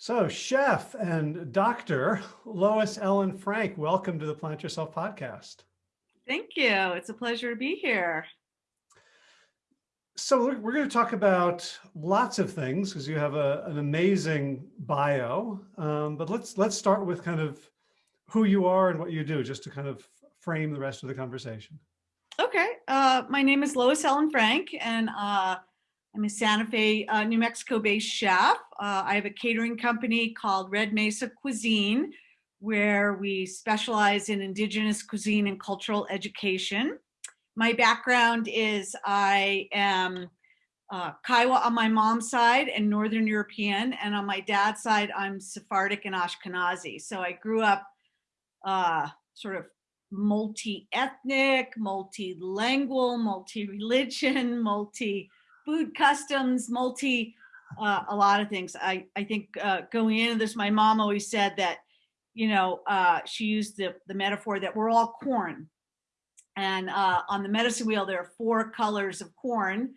So chef and doctor Lois Ellen Frank, welcome to the Plant Yourself podcast. Thank you. It's a pleasure to be here. So we're, we're going to talk about lots of things because you have a, an amazing bio. Um, but let's let's start with kind of who you are and what you do, just to kind of frame the rest of the conversation. Okay. Uh, my name is Lois Ellen Frank, and uh, I'm a Santa Fe, uh, New Mexico-based chef. Uh, I have a catering company called Red Mesa Cuisine, where we specialize in indigenous cuisine and cultural education. My background is I am uh, Kiowa on my mom's side and Northern European, and on my dad's side, I'm Sephardic and Ashkenazi. So I grew up uh, sort of multi-ethnic, multilingual, multi-religion, multi food customs, multi, uh, a lot of things. I, I think uh, going into this, my mom always said that, you know, uh, she used the, the metaphor that we're all corn. And uh, on the medicine wheel, there are four colors of corn.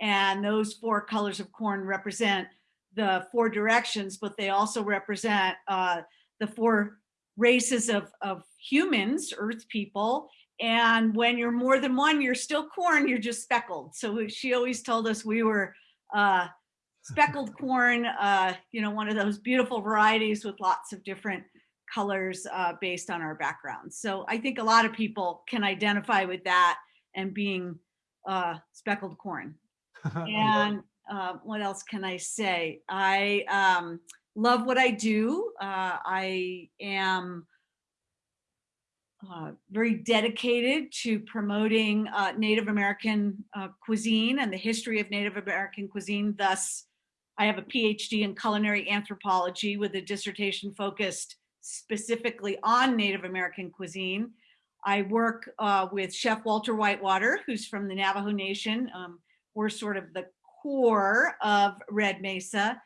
And those four colors of corn represent the four directions, but they also represent uh, the four races of, of humans, earth people, and when you're more than one, you're still corn, you're just speckled. So she always told us we were uh, speckled corn, uh, you know, one of those beautiful varieties with lots of different colors uh, based on our backgrounds. So I think a lot of people can identify with that and being uh, speckled corn. and uh, what else can I say? I um, love what I do. Uh, I am uh, very dedicated to promoting uh, Native American uh, cuisine and the history of Native American cuisine. Thus, I have a PhD in culinary anthropology with a dissertation focused specifically on Native American cuisine. I work uh, with Chef Walter Whitewater, who's from the Navajo Nation. Um, we're sort of the core of Red Mesa,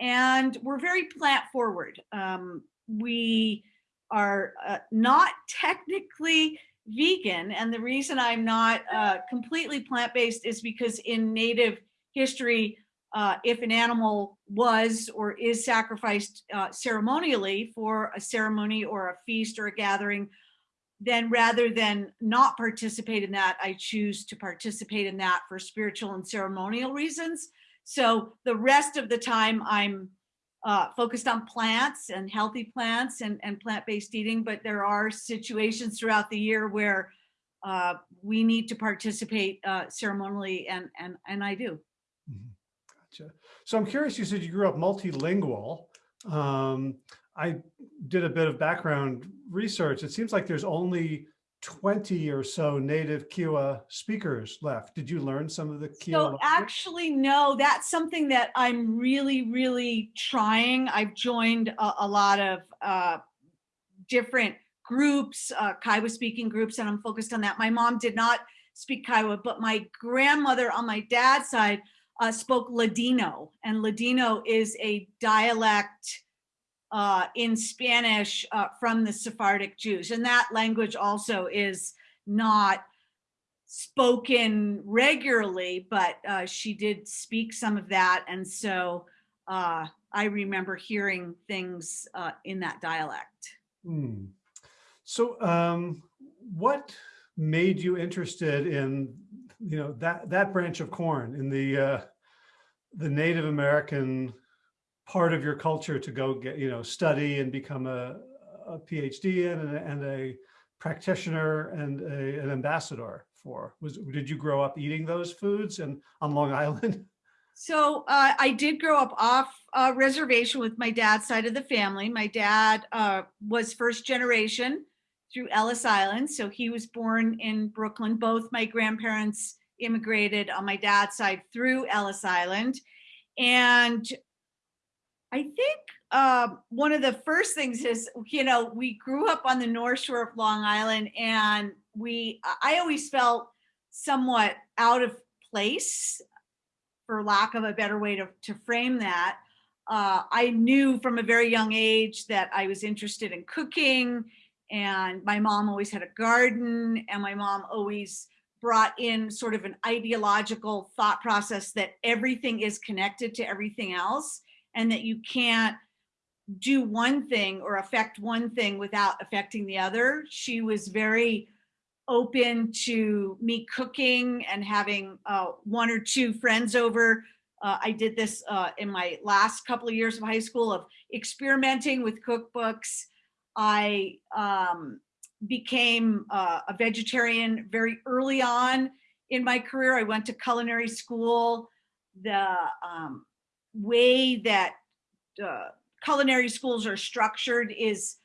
and we're very plant forward. Um, we are uh, not technically vegan. And the reason I'm not uh, completely plant-based is because in native history, uh, if an animal was or is sacrificed uh, ceremonially for a ceremony or a feast or a gathering, then rather than not participate in that, I choose to participate in that for spiritual and ceremonial reasons. So the rest of the time I'm uh, focused on plants and healthy plants and, and plant-based eating, but there are situations throughout the year where uh, we need to participate uh, ceremonially and, and, and I do. Mm -hmm. Gotcha. So I'm curious, you said you grew up multilingual. Um, I did a bit of background research. It seems like there's only 20 or so native Kiowa speakers left. Did you learn some of the Kiowa? So actually, no, that's something that I'm really, really trying. I've joined a, a lot of uh, different groups, uh, Kiowa speaking groups, and I'm focused on that. My mom did not speak Kiowa, but my grandmother on my dad's side uh, spoke Ladino, and Ladino is a dialect uh, in Spanish uh, from the Sephardic Jews. And that language also is not spoken regularly, but uh, she did speak some of that. And so uh, I remember hearing things uh, in that dialect. Hmm. So um, what made you interested in, you know, that, that branch of corn in the, uh, the Native American part of your culture to go get, you know, study and become a, a PhD and a, and a practitioner and a, an ambassador for? Was Did you grow up eating those foods and on Long Island? So uh, I did grow up off uh, reservation with my dad's side of the family. My dad uh, was first generation through Ellis Island. So he was born in Brooklyn. Both my grandparents immigrated on my dad's side through Ellis Island. And I think uh, one of the first things is, you know, we grew up on the North Shore of Long Island and we, I always felt somewhat out of place, for lack of a better way to, to frame that. Uh, I knew from a very young age that I was interested in cooking and my mom always had a garden and my mom always brought in sort of an ideological thought process that everything is connected to everything else and that you can't do one thing or affect one thing without affecting the other. She was very open to me cooking and having uh, one or two friends over. Uh, I did this uh, in my last couple of years of high school of experimenting with cookbooks. I um, became uh, a vegetarian very early on in my career. I went to culinary school. The um, way that uh, culinary schools are structured is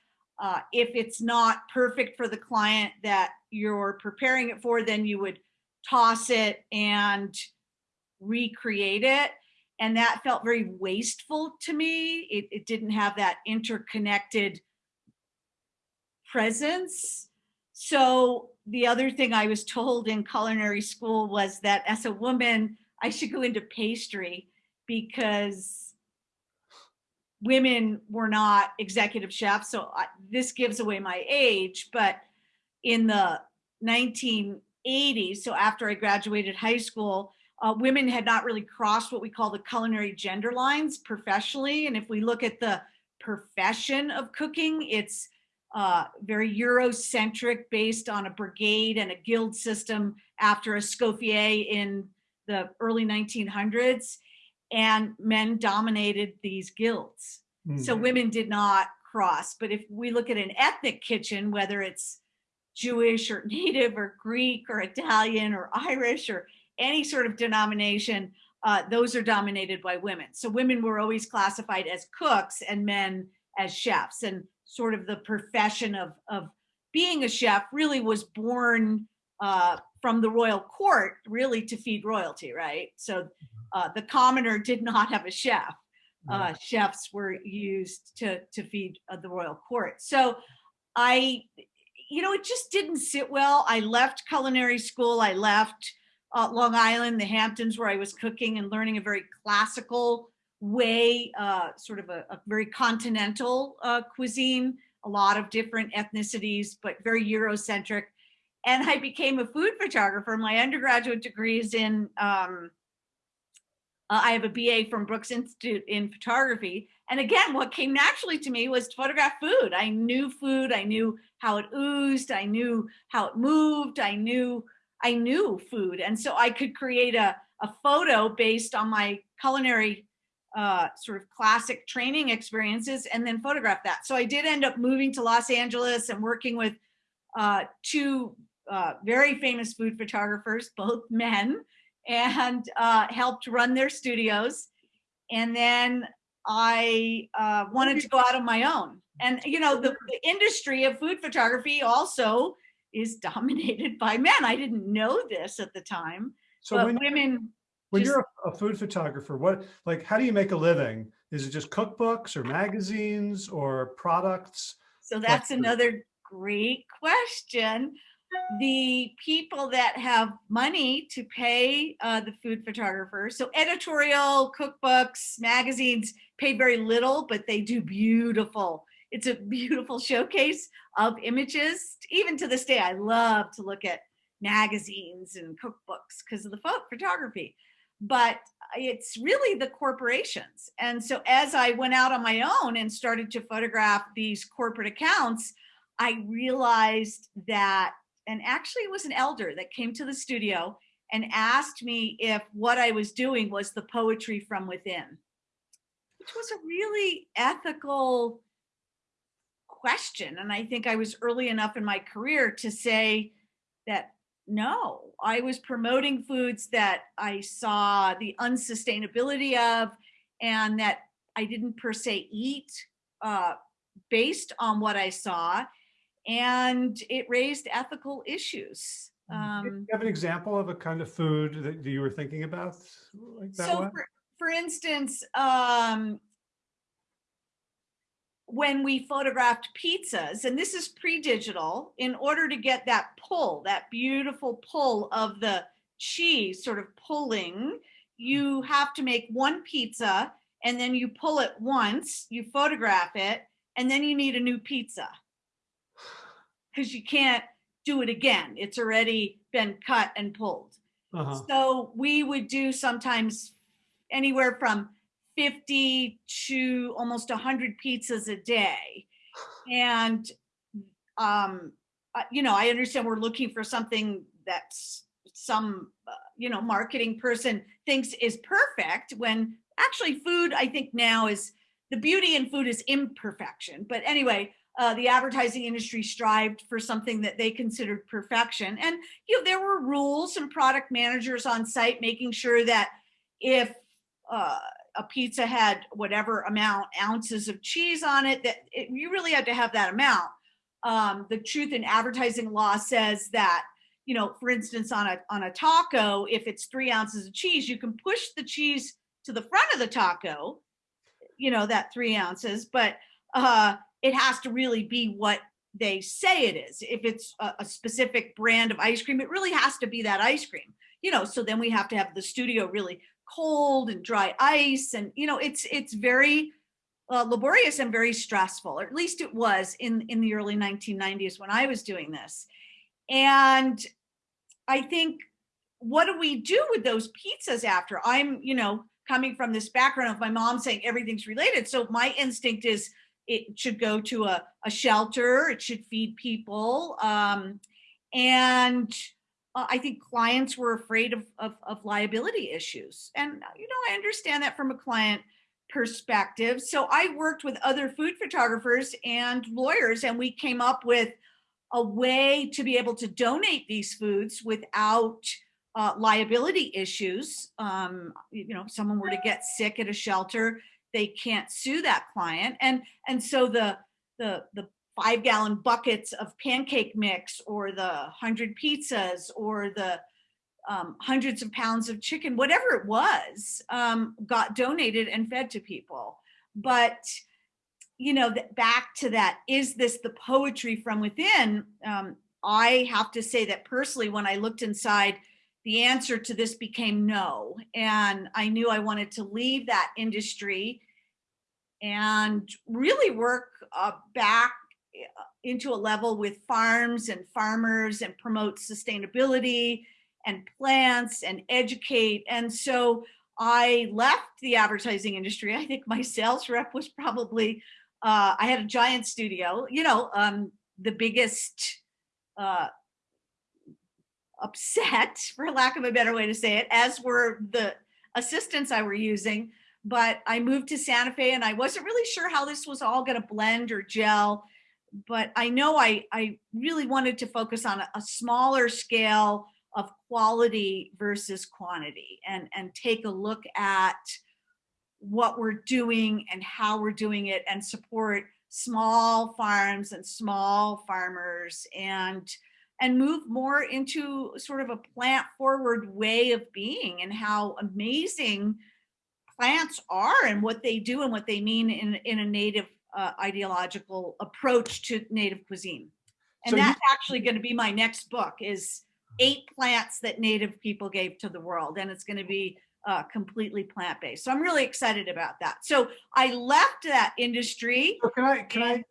uh, if it's not perfect for the client that you're preparing it for, then you would toss it and recreate it. And that felt very wasteful to me. It, it didn't have that interconnected presence. So the other thing I was told in culinary school was that as a woman, I should go into pastry because women were not executive chefs. So I, this gives away my age, but in the 1980s, so after I graduated high school, uh, women had not really crossed what we call the culinary gender lines professionally. And if we look at the profession of cooking, it's uh, very Eurocentric based on a brigade and a guild system after a Escoffier in the early 1900s and men dominated these guilds. So Mhm. women did not cross. But if we look at an ethnic kitchen, whether it's Jewish or native or Greek or Italian or Irish or any sort of denomination, uh, those are dominated by women. So women were always classified as cooks and men as chefs. And sort of the profession of, of being a chef really was born uh, from the royal court, really to feed royalty, right? So uh, the commoner did not have a chef. Uh, chefs were used to, to feed uh, the royal court. So I, you know, it just didn't sit well. I left culinary school. I left uh, Long Island, the Hamptons, where I was cooking and learning a very classical way, uh, sort of a, a very continental uh, cuisine, a lot of different ethnicities, but very Eurocentric. And I became a food photographer. My undergraduate degree is in, um, uh, I have a BA from Brooks Institute in photography. And again, what came naturally to me was to photograph food. I knew food. I knew how it oozed. I knew how it moved. I knew I knew food. And so I could create a, a photo based on my culinary uh, sort of classic training experiences and then photograph that. So I did end up moving to Los Angeles and working with uh, two uh, very famous food photographers, both men, and uh, helped run their studios. And then I uh, wanted to go out on my own. And you know, the, the industry of food photography also is dominated by men. I didn't know this at the time, So but when, women when just- you're a, food photographer, what, like, how do you make a living? Is it just cookbooks or magazines or products? So that's food? another great question. The people that have money to pay uh, the food photographers, so editorial, cookbooks, magazines pay very little, but they do beautiful. It's a beautiful showcase of images. Even to this day, I love to look at magazines and cookbooks because of the pho- photography. But it's really the corporations. And so as I went out on my own and started to photograph these corporate accounts, I realized that, and actually it was an elder that came to the studio and asked me if what I was doing was the poetry from within, which was a really ethical question. And I think I was early enough in my career to say that no, I was promoting foods that I saw the unsustainability of and that I didn't per se eat uh, based on what I saw. And it raised ethical issues. Do you Um, have an example of a kind of food that you were thinking about like that so for, for instance, um, when we photographed pizzas, and this is pre-digital, in order to get that pull, that beautiful pull of the cheese sort of pulling, you have to make one pizza and then you pull it once, you photograph it, and then you need a new pizza. Because you can't do it again. It's already been cut and pulled. Uh-huh. So we would do sometimes anywhere from 50 to almost 100 pizzas a day. And, um, uh, you know, I understand we're looking for something that's some, uh, you know, marketing person thinks is perfect when actually food, I think now is the beauty in food is imperfection. But anyway, uh, the advertising industry strived for something that they considered perfection. And, you know, there were rules and product managers on site making sure that if uh, a pizza had whatever amount ounces of cheese on it, that it, you really had to have that amount. Um, the truth in advertising law says that, you know, for instance, on a, on a taco, if it's three ounces of cheese, you can push the cheese to the front of the taco, you know, that three ounces, but uh, it has to really be what they say it is. If it's a, a, specific brand of ice cream, it really has to be that ice cream. You know, so then we have to have the studio really cold and dry ice, and you know, it's it's very uh, laborious and very stressful. Or at least it was in in the early 1990s when I was doing this. And I think, what do we do with those pizzas after? I'm, you know, coming from this background of my mom saying everything's related. So my instinct is it should go to a, a shelter, it should feed people. Um, and uh, I think clients were afraid of, of, of liability issues. And, you know, I understand that from a client perspective. So I worked with other food photographers and lawyers, and we came up with a way to be able to donate these foods without uh, liability issues. Um, you know, if someone were to get sick at a shelter, they can't sue that client. And, and so the, the, the five gallon buckets of pancake mix or the hundred pizzas or the um, hundreds of pounds of chicken, whatever it was, um, got donated and fed to people. But, you know, back to that, is this the poetry from within? Um, I have to say that personally, when I looked inside, the answer to this became no. And I knew I wanted to leave that industry and really work uh, back uh, into a level with farms and farmers and promote sustainability and plants and educate. And so I left the advertising industry. I think my sales rep was probably, uh, I had a giant studio, you know, um, the biggest uh, upset, for lack of a better way to say it, as were the assistants I were using. But I moved to Santa Fe and I wasn't really sure how this was all going to blend or gel. But I know I, I really wanted to focus on a, a smaller scale of quality versus quantity and, and take a look at what we're doing and how we're doing it and support small farms and small farmers and and move more into sort of a plant forward way of being and how amazing plants are and what they do and what they mean in, in a native uh, ideological approach to native cuisine. And so that's actually going to be my next book is eight plants that native people gave to the world. And it's going to be uh, completely plant-based. So I'm really excited about that. So I left that industry. So can I, can I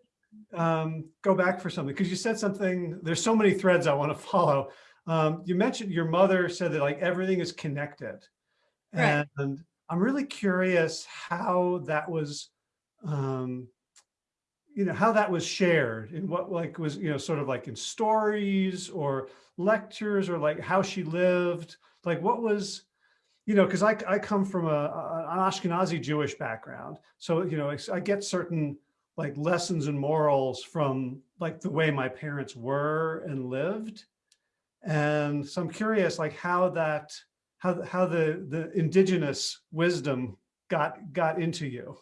um, go back for something because you said something, there's so many threads I want to follow. Um, you mentioned your mother said that like everything is connected. Right. And I'm really curious how that was, um, you know, how that was shared and what like was, you know, sort of like in stories or lectures or like how she lived, like what was, you know, because I, I come from a, a, an Ashkenazi Jewish background. So, you know, I get certain like lessons and morals from like the way my parents were and lived. And so I'm curious like how that, how, how the, the indigenous wisdom got, got into you.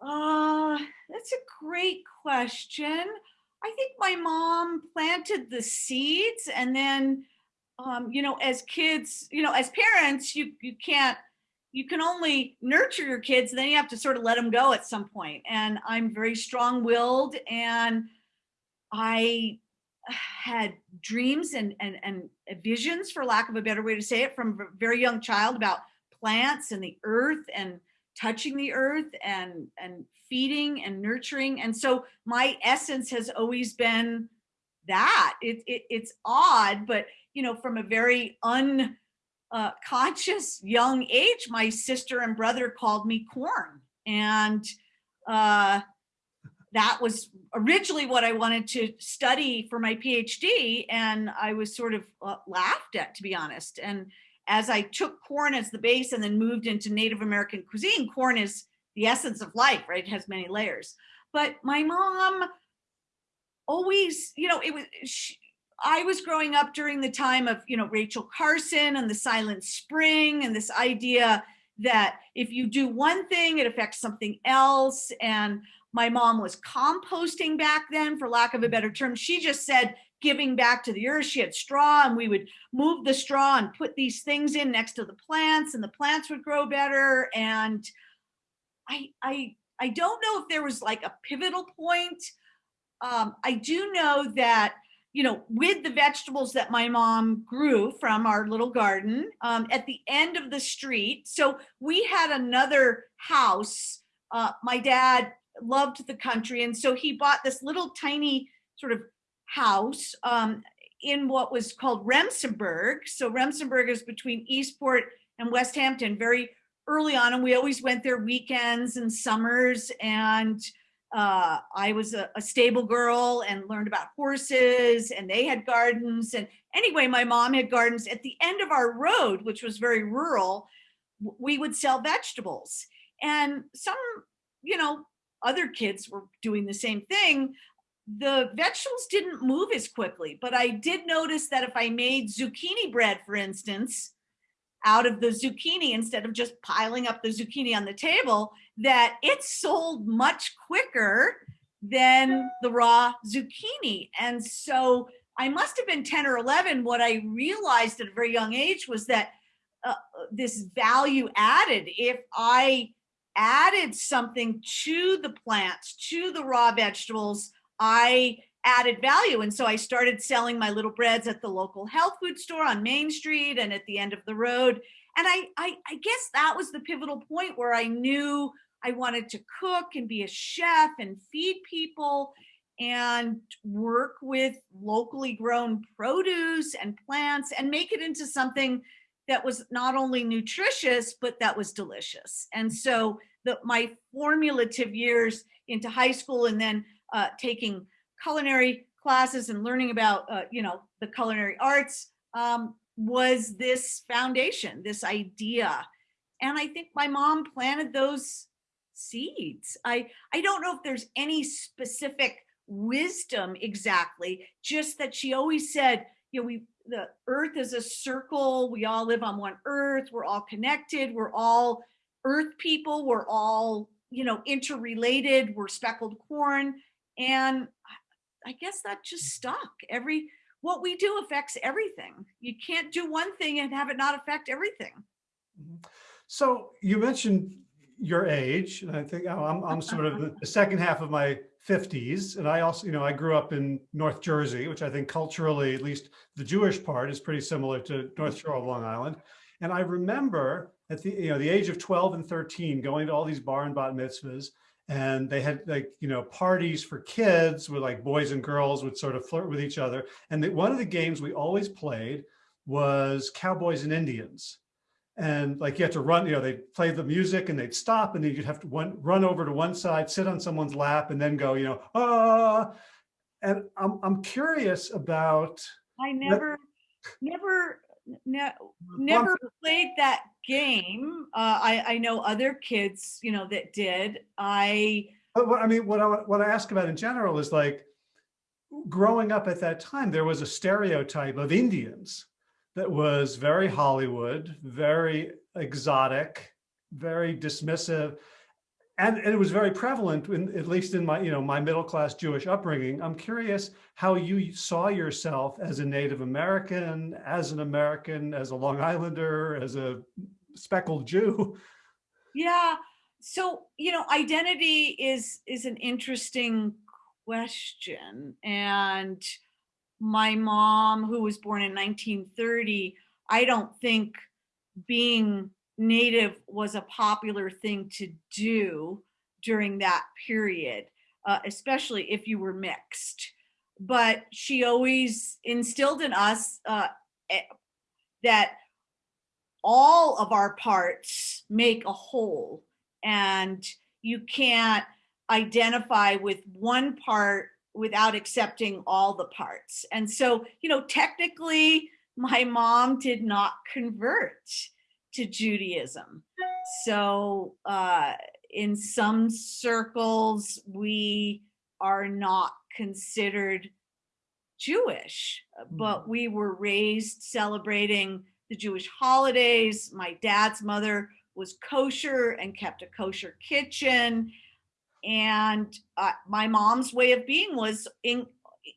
Uh, that's a great question. I think my mom planted the seeds and then, um, you know, as kids, you know, as parents, you, you can't you can only nurture your kids then you have to sort of let them go at some point. point and i'm very strong-willed and i had dreams and, and and visions for lack of a better way to say it from a very young child about plants and the earth and touching the earth and and feeding and nurturing and so my essence has always been that it, it it's odd but you know from a very unconscious uh, young age, my sister and brother called me corn. And uh, that was originally what I wanted to study for my PhD. And I was sort of uh, laughed at, to be honest. And as I took corn as the base and then moved into Native American cuisine, corn is the essence of life, right? It has many layers. But my mom always, you know, it was, she, I was growing up during the time of, you know, Rachel Carson and the Silent Spring and this idea that if you do one thing, it affects something else. And my mom was composting back then, for lack of a better term. She just said giving back to the earth. She had straw and we would move the straw and put these things in next to the plants and the plants would grow better. And I, I, I don't know if there was like a pivotal point. Um, I do know that you know, with the vegetables that my mom grew from our little garden um, at the end of the street. So we had another house. Uh, my dad loved the country. And so he bought this little tiny sort of house um, in what was called Remsenburg. So Remsenburg is between Eastport and West Hampton very early on. And we always went there weekends and summers. And uh, I was a, a, stable girl and learned about horses and they had gardens. And anyway, my mom had gardens at the end of our road, which was very rural, we would sell vegetables. And some, you know, other kids were doing the same thing. The vegetables didn't move as quickly, but I did notice that if I made zucchini bread, for instance, out of the zucchini instead of just piling up the zucchini on the table, that it sold much quicker than the raw zucchini. And so I must have been 10 or 11. What I realized at a very young age was that uh, this value added, if I added something to the plants, to the raw vegetables, I added value. And so I started selling my little breads at the local health food store on Main Street and at the end of the road. And I, I, I guess that was the pivotal point where I knew I wanted to cook and be a chef and feed people and work with locally grown produce and plants and make it into something that was not only nutritious, but that was delicious. And so the, my formulative years into high school and then uh, taking culinary classes and learning about, uh, you know, the culinary arts um, was this foundation, this idea. And I think my mom planted those seeds. I, I don't know if there's any specific wisdom exactly, just that she always said, you know, we, the earth is a circle. We all live on one earth. We're all connected. We're all earth people. We're all, you know, interrelated. We're speckled corn. And I guess that just stuck. Every what we do affects everything. You can't do one thing and have it not affect everything. Mm-hmm. So you mentioned your age, and I think oh, I'm, I'm sort of the second half of my 50s. And I also, you know, I grew up in North Jersey, which I think culturally, at least the Jewish part is pretty similar to North mm-hmm. Shore of Long Island. And I remember at the, you know, the age of 12 and 13, going to all these bar and bat mitzvahs and they had like you know parties for kids where like boys and girls would sort of flirt with each other and the, one of the games we always played was cowboys and indians and like you had to run you know they'd play the music and they'd stop and then you'd have to one, run over to one side sit on someone's lap and then go you know ah and i'm, I'm curious about i never never ne never played that game. Uh, I, I know other kids, you know, that did. I. But what I mean, what I what I ask about in general is like, growing up at that time, there was a stereotype of Indians that was very Hollywood, very exotic, very dismissive and, and, it was very prevalent in, at least in my, you know, my middle-class Jewish upbringing. I'm curious how you saw yourself as a Native American, as an American, as a Long Islander, as a speckled Jew. Yeah. So, you know, identity is, is an interesting question. And my mom, who was born in 1930, I don't think being native was a popular thing to do during that period, uh, especially if you were mixed. But she always instilled in us uh, eh, that all of our parts make a whole and you can't identify with one part without accepting all the parts. And so, you know, technically my mom did not convert to Judaism. So uh, in some circles, we are not considered Jewish, but we were raised celebrating the Jewish holidays. My dad's mother was kosher and kept a kosher kitchen. And uh, my mom's way of being was in,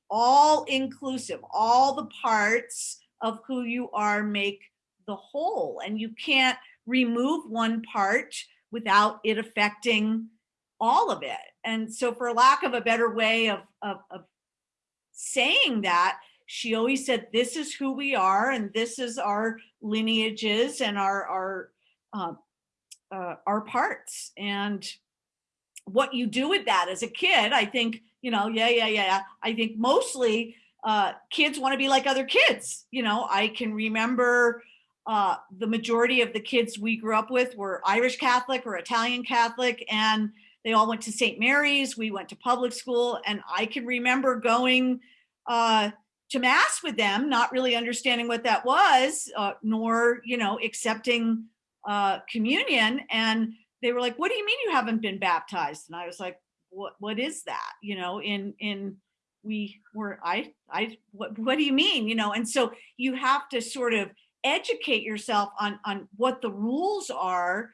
all inclusive, all the parts of who you are make the whole. And you can't remove one part without it affecting all of it. And so for lack of a better way of, of, of saying that, she always said, this is who we are and this is our lineages and our, our, uh, uh, our parts. And what you do with that as a kid, I think, you know, yeah, yeah, yeah. I think mostly uh, kids want to be like other kids. You know, I can remember uh, the majority of the kids we grew up with were Irish Catholic or Italian Catholic, and they all went to St. Mary's. We went to public school, and I can remember going uh, to mass with them, not really understanding what that was, uh, nor you know accepting uh, communion. And they were like, "What do you mean you haven't been baptized?" And I was like, "What? What is that?" You know, in in we were I I what what do you mean? You know, and so you have to sort of educate yourself on on what the rules are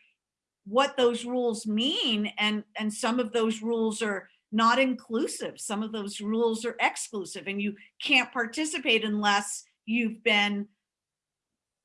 what those rules mean and and some of those rules are not inclusive some of those rules are exclusive and you can't participate unless you've been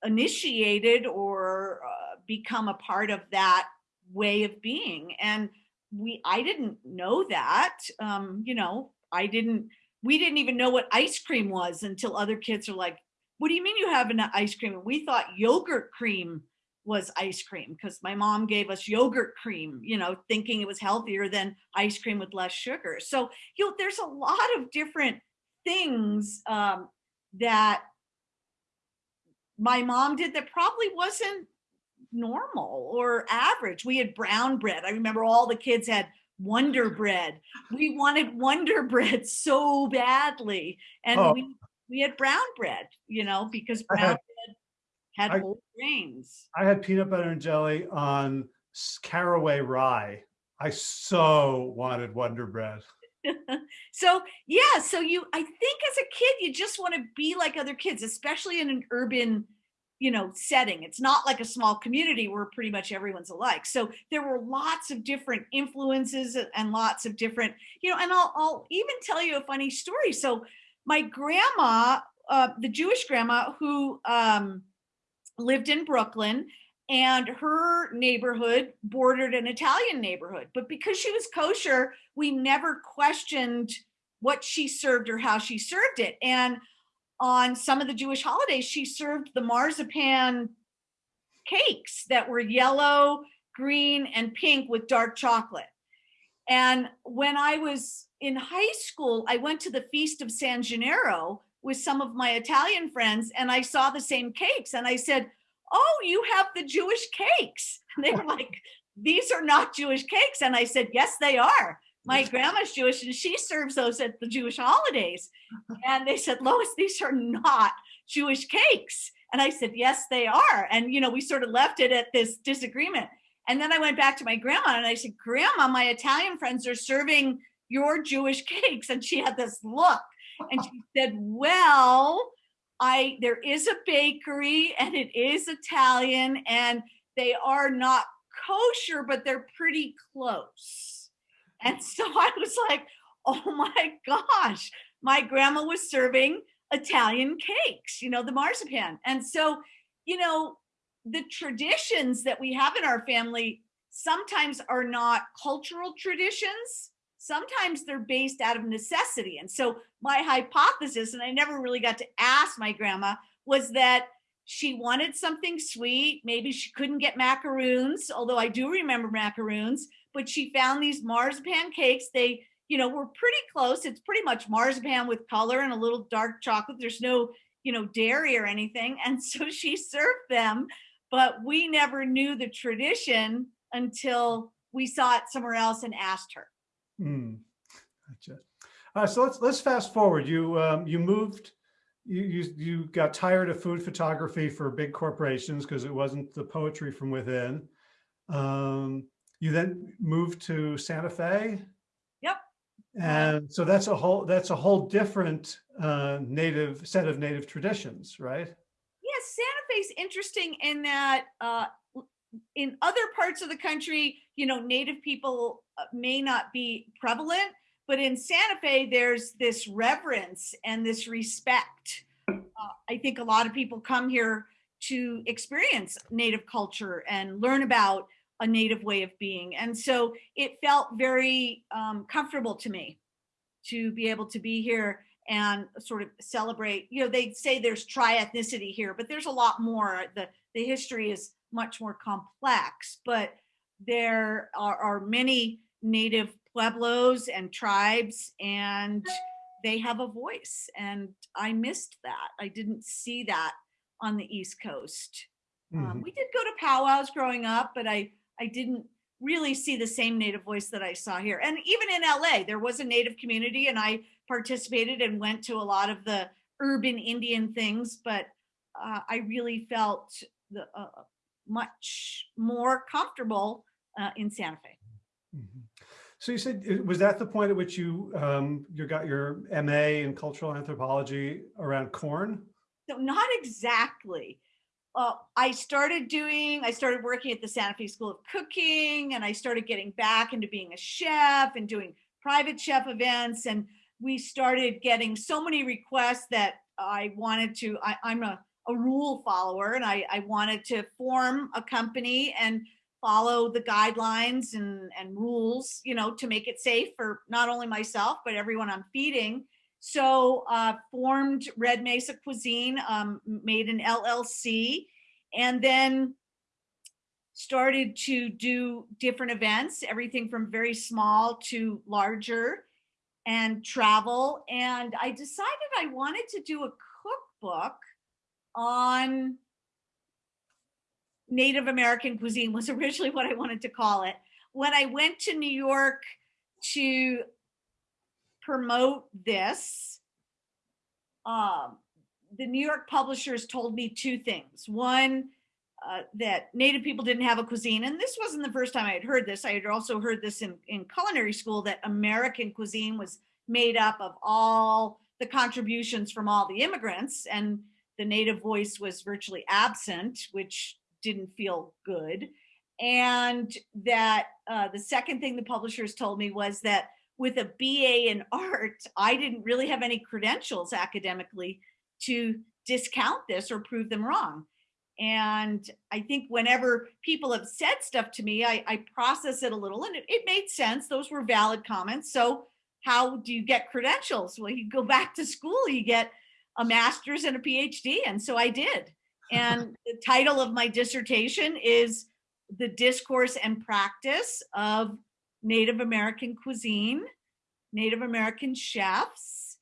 initiated or uh, become a part of that way of being and we i didn't know that um you know i didn't we didn't even know what ice cream was until other kids are like what do you mean you have an ice cream we thought yogurt cream was ice cream because my mom gave us yogurt cream, you know, thinking it was healthier than ice cream with less sugar. So, you know, there's a lot of different things um, that my mom did that probably wasn't normal or average. We had brown bread. I remember all the kids had Wonder Bread. We wanted Wonder Bread so badly. And oh. we, we had brown bread, you know, because brown bread had I, whole grains. I had peanut butter and jelly on caraway rye. I so wanted Wonder Bread. so yeah, so you, I think as a kid, you just want to be like other kids, especially in an urban, you know, setting. It's not like a small community where pretty much everyone's alike. So there were lots of different influences and lots of different, you know, and I'll, I'll even tell you a funny story. So my grandma, uh, the Jewish grandma who, um, lived in Brooklyn and her neighborhood bordered an Italian neighborhood. But because she was kosher, we never questioned what she served or how she served it. And on some of the Jewish holidays, she served the marzipan cakes that were yellow, green, and pink with dark chocolate. And when I was in high school, I went to the Feast of San Gennaro, with some of my Italian friends and I saw the same cakes and I said, oh, you have the Jewish cakes. And they were like, these are not Jewish cakes. And I said, yes, they are. My grandma's Jewish and she serves those at the Jewish holidays. And they said, Lois, these are not Jewish cakes. And I said, yes, they are. And, you know, we sort of left it at this disagreement. And then I went back to my grandma and I said, Grandma, my Italian friends are serving your Jewish cakes. And she had this look and she said, well, I there is a bakery and it is Italian and they are not kosher, but they're pretty close. And so I was like, oh my gosh, my grandma was serving Italian cakes, you know, the marzipan. And so, you know, the traditions that we have in our family sometimes are not cultural traditions sometimes they're based out of necessity. And so my hypothesis, and I never really got to ask my grandma, was that she wanted something sweet. Maybe she couldn't get macaroons, although I do remember macaroons, but she found these marzipan cakes. They, you know, were pretty close. It's pretty much marzipan with color and a little dark chocolate. There's no, you know, dairy or anything. And so she served them but we never knew the tradition until we saw it somewhere else and asked her. Hmm. Gotcha. Uh, so let's let's fast forward. You um, you moved. You, you you got tired of food photography for big corporations because it wasn't the poetry from within. Um, you then moved to Santa Fe. Yep. And so that's a whole that's a whole different uh, native set of native traditions, right? Yes, Santa Fe's interesting in that uh, in other parts of the country, you know, native people uh, may not be prevalent, but in Santa Fe, there's this reverence and this respect. Uh, I think a lot of people come here to experience native culture and learn about a native way of being. And so it felt very um, comfortable to me to be able to be here and sort of celebrate, you know, they say there's tri-ethnicity here, but there's a lot more. The, the history is much more complex, but there are, are many native pueblos and tribes and they have a voice and I missed that. I didn't see that on the East Coast. Um, Mhm. we did go to powwows growing up, but I, I didn't really see the same native voice that I saw here. And even in LA, there was a native community and I participated and went to a lot of the urban Indian things, but uh, I really felt the, uh, much more comfortable uh, in Santa Fe. Mhm. So you said, was that the point at which you um, you got your MA in cultural anthropology around corn? No, not exactly. I started doing, I started working at the Santa Fe School of Cooking and I started getting back into being a chef and doing private chef events. And we started getting so many requests that I wanted to, I, I'm a, a rule follower and I, I wanted to form a company and follow the guidelines and, and rules, you know, to make it safe for not only myself, but everyone I'm feeding. So uh, formed Red Mesa Cuisine, um, made an LLC, and then started to do different events, everything from very small to larger and travel. And I decided I wanted to do a cookbook on Native American cuisine was originally what I wanted to call it. When I went to New York to promote this, um, the New York publishers told me two things. One, uh, that Native people didn't have a cuisine. And this wasn't the first time I had heard this. I had also heard this in, in culinary school that American cuisine was made up of all the contributions from all the immigrants and the Native voice was virtually absent, which didn't feel good. And that uh, the second thing the publishers told me was that with a BA in art, I didn't really have any credentials academically to discount this or prove them wrong. And I think whenever people have said stuff to me, I, I process it a little and it, it made sense. Those were valid comments. So how do you get credentials? Well, you go back to school, you get a master's and a PhD. And so I did. And the title of my dissertation is The Discourse and Practice of Native American Cuisine, Native American Chefs,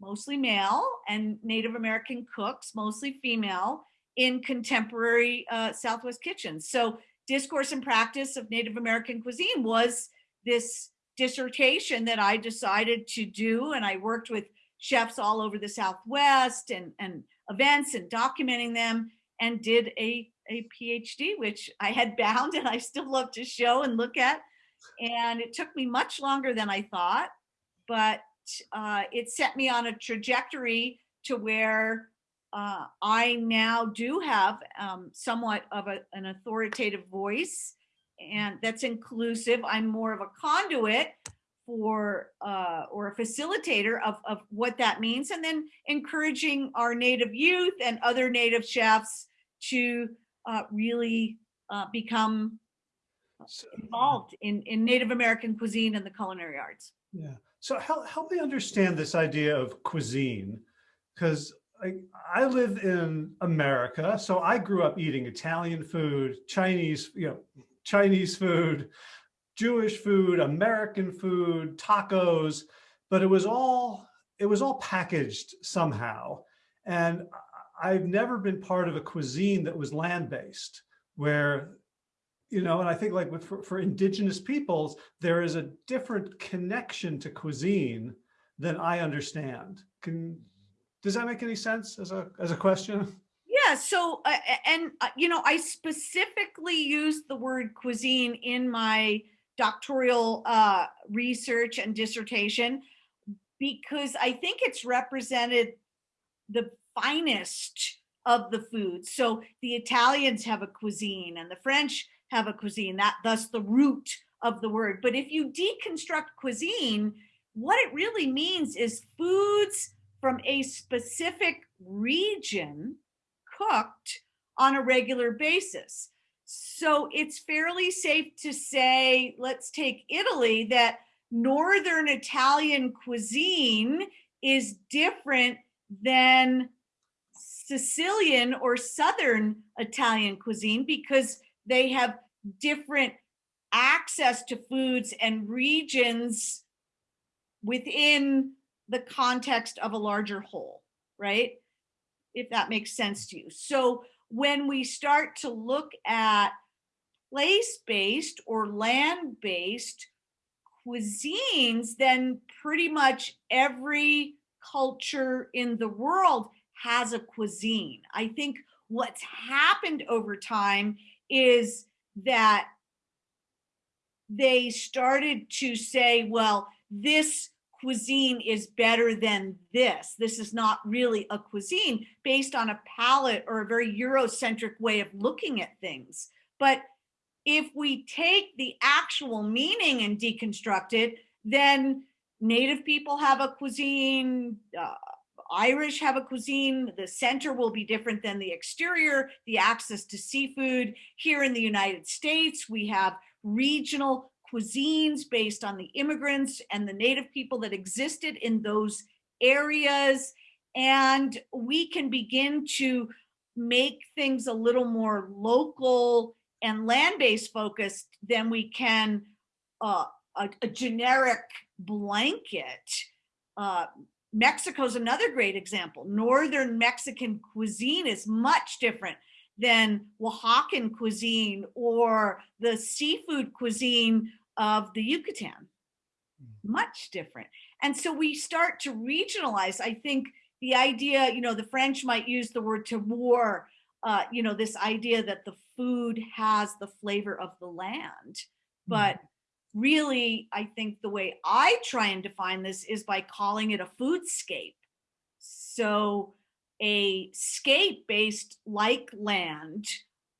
mostly male, and Native American cooks, mostly female, in contemporary uh, Southwest kitchens. So Discourse and Practice of Native American Cuisine was this dissertation that I decided to do. And I worked with chefs all over the Southwest and, and events and documenting them and did a, a PhD, which I had bound and I still love to show and look at. And it took me much longer than I thought, but uh, it set me on a trajectory to where uh, I now do have um, somewhat of a, an authoritative voice and that's inclusive. I'm more of a conduit for uh, or a facilitator of, of what that means and then encouraging our native youth and other native chefs to uh, really uh, become involved in, in Native American cuisine and the culinary arts. yeah. So help, help me understand this idea of cuisine, because I, I live in America, so I grew up eating Italian food, Chinese, you know, Chinese food, Jewish food, American food, tacos, but it was all it was all packaged somehow. And I've never been part of a cuisine that was land-based where, you know, and I think like with, for, for indigenous peoples, there is a different connection to cuisine than I understand. Can, does that make any sense as a, as a question? Yeah, so, uh, and, uh, you know, I specifically used the word cuisine in my doctoral uh, research and dissertation because I think it's represented the finest of the food. So the Italians have a cuisine and the French have a cuisine, that thus the root of the word. But if you deconstruct cuisine, what it really means is foods from a specific region cooked on a regular basis. So it's fairly safe to say, let's take Italy, that Northern Italian cuisine is different than Sicilian or Southern Italian cuisine because they have different access to foods and regions within the context of a larger whole, right? If that makes sense to you. So when we start to look at place-based or land-based cuisines, then pretty much every culture in the world has a cuisine. I think what's happened over time is that they started to say, well, this cuisine is better than this. This is not really a cuisine based on a palate or a very Eurocentric way of looking at things. But if we take the actual meaning and deconstruct it, then native people have a cuisine, uh, Irish have a cuisine, the center will be different than the exterior, the access to seafood. Here in the United States, we have regional cuisines based on the immigrants and the native people that existed in those areas. And we can begin to make things a little more local and land-based focused than we can uh, a, a generic blanket. Uh, Mexico's another great example. Northern Mexican cuisine is much different than Oaxacan cuisine or the seafood cuisine of the Yucatan. Much different. And so we start to regionalize. I think the idea, you know, the French might use the word terroir, uh, you know, this idea that the food has the flavor of the land. But really, I think the way I try and define this is by calling it a foodscape. So a scape based like land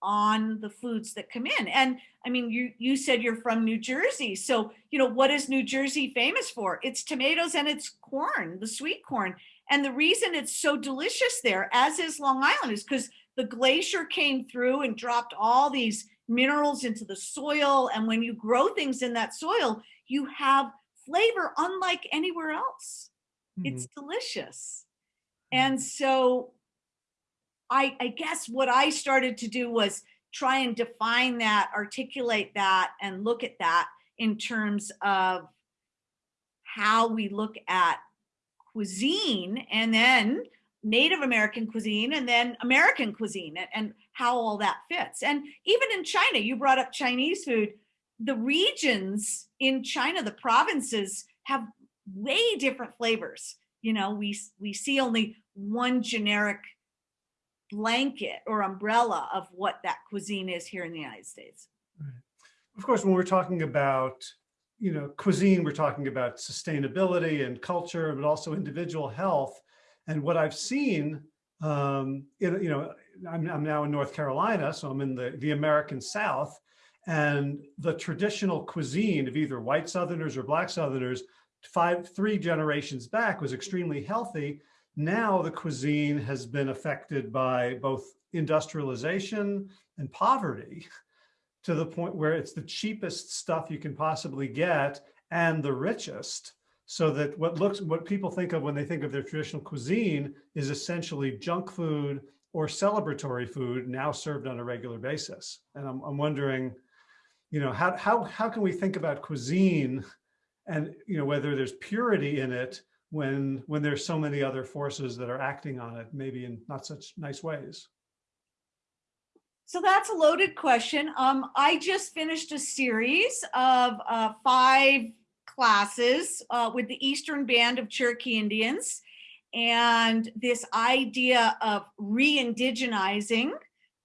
on the foods that come in. And I mean, you, you said you're from New Jersey. So, you know, what is New Jersey famous for? It's tomatoes and it's corn, the sweet corn. And the reason it's so delicious there, as is Long Island, is because the glacier came through and dropped all these minerals into the soil. And when you grow things in that soil, you have flavor unlike anywhere else. Mm -hmm. It's delicious. And so I, I guess what I started to do was try and define that, articulate that, and look at that in terms of how we look at cuisine and then Native American cuisine and then American cuisine and, and how all that fits. And even in China, you brought up Chinese food, the regions in China, the provinces have way different flavors. You know, we, we see only one generic blanket or umbrella of what that cuisine is here in the United States. Right. Of course, when we're talking about, you know, cuisine, we're talking about sustainability and culture, but also individual health. And what I've seen, um, you know, I'm, I'm now in North Carolina, so I'm in the, the American South, and the traditional cuisine of either white Southerners or black Southerners, five, three generations back was extremely healthy. Now the cuisine has been affected by both industrialization and poverty to the point where it's the cheapest stuff you can possibly get and the richest so that what looks what people think of when they think of their traditional cuisine is essentially junk food or celebratory food now served on a regular basis and i'm, I'm wondering you know how, how how can we think about cuisine and you know whether there's purity in it when, when there's so many other forces that are acting on it, maybe in not such nice ways? So that's a loaded question. Um, I just finished a series of uh, five classes uh, with the Eastern Band of Cherokee Indians. And this idea of re-indigenizing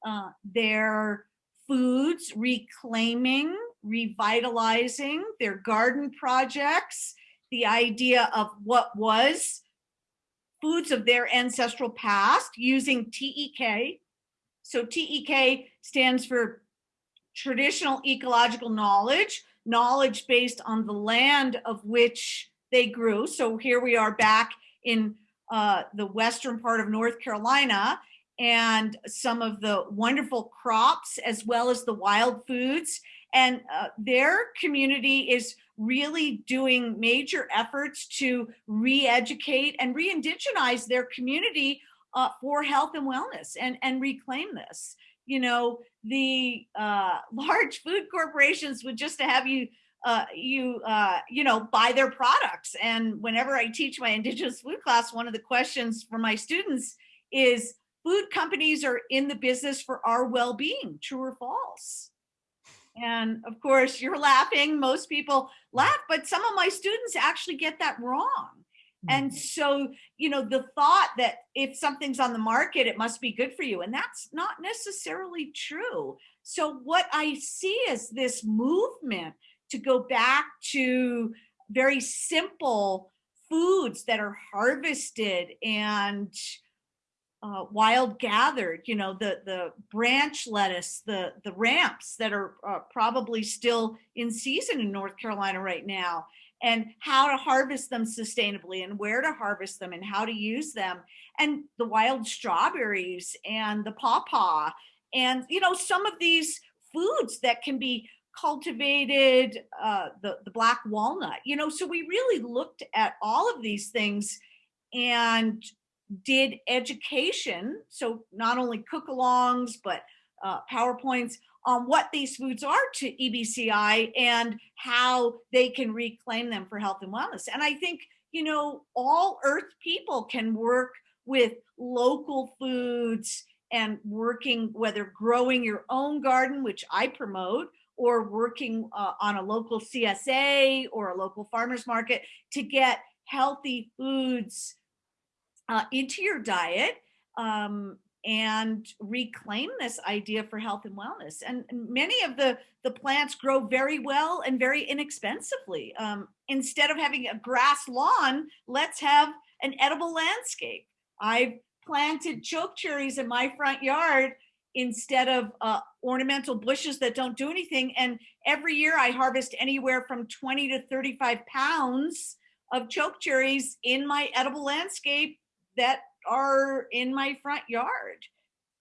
uh, their foods, reclaiming, revitalizing their garden projects, the idea of what was foods of their ancestral past using TEK, so TEK stands for traditional ecological knowledge, knowledge based on the land of which they grew. So here we are back in uh, the western part of North Carolina and some of the wonderful crops as well as the wild foods. And uh, their community is really doing major efforts to re-educate and re-indigenize their community uh, for health and wellness and, and reclaim this. You know, the uh, large food corporations would just to have you, uh, you, uh, you know, buy their products. And whenever I teach my indigenous food class, one of the questions for my students is food companies are in the business for our well-being, true or false? And of course, you're laughing. Most people laugh, but some of my students actually get that wrong. And Mm-hmm. so, you know, the thought that if something's on the market, it must be good for you. And that's not necessarily true. So what I see is this movement to go back to very simple foods that are harvested and uh, wild gathered, you know, the, the branch lettuce, the, the ramps that are uh, probably still in season in North Carolina right now and how to harvest them sustainably and where to harvest them and how to use them. And the wild strawberries and the pawpaw and you know some of these foods that can be cultivated uh, the, the black walnut you know so we really looked at all of these things and did education. So not only cook-alongs but uh, powerpoints on what these foods are to EBCI and how they can reclaim them for health and wellness. And I think, you know, all earth people can work with local foods and working, whether growing your own garden, which I promote, or working uh, on a local CSA or a local farmer's market to get healthy foods uh, into your diet um, and reclaim this idea for health and wellness. And many of the, the plants grow very well and very inexpensively. Um, instead of having a grass lawn, let's have an edible landscape. I've planted choke cherries in my front yard instead of uh, ornamental bushes that don't do anything. And every year I harvest anywhere from 20 to 35 pounds of choke cherries in my edible landscape that are in my front yard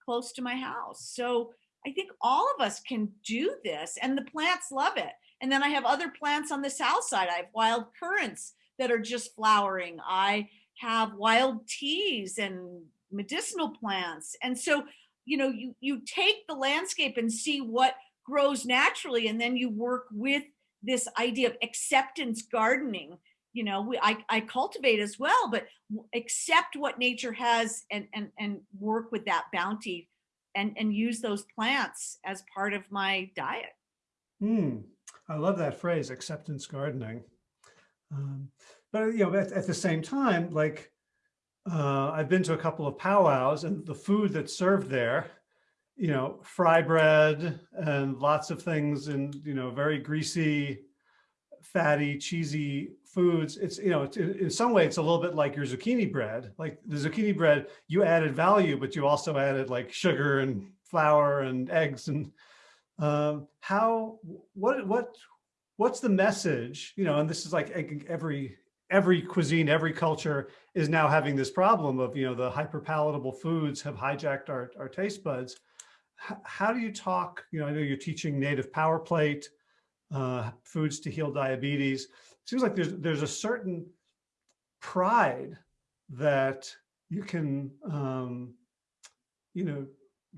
close to my house. So I think all of us can do this and the plants love it. And then I have other plants on the south side. I have wild currants that are just flowering. I have wild teas and medicinal plants. And so, you know, you, you take the landscape and see what grows naturally, and then you work with this idea of acceptance gardening you know we I, I cultivate as well but accept what nature has and and and work with that bounty and and use those plants as part of my diet Hmm, I love that phrase, acceptance gardening. Um, but you know, at, at the same time, like uh, I've been to a couple of powwows and the food that's served there, you know, fry bread and lots of things and, you know, very greasy, fatty, cheesy foods. It's, you know, it's, in some way, it's a little bit like your zucchini bread. Like the zucchini bread, you added value, but you also added like sugar and flour and eggs and um, how, what, what, what's the message, you know, and this is like every, every cuisine, every culture is now having this problem of, you know, the hyper palatable foods have hijacked our, our taste buds. H- how do you talk, you know, I know you're teaching native power plate, uh, foods to heal diabetes. Seems like there's, there's a certain pride that you can, um, you know,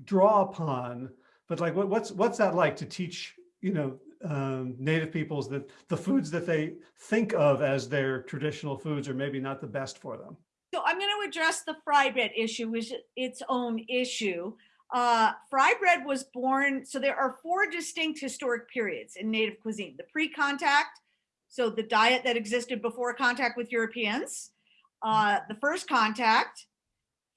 draw upon but like what, what's what's that like to teach you know um, native peoples that the foods that they think of as their traditional foods are maybe not the best for them. So I'm going to address the fry bread issue, which is its own issue. Uh, fry bread was born, so there are four distinct historic periods in native cuisine. The pre-contact, so the diet that existed before contact with Europeans. Uh, the first contact,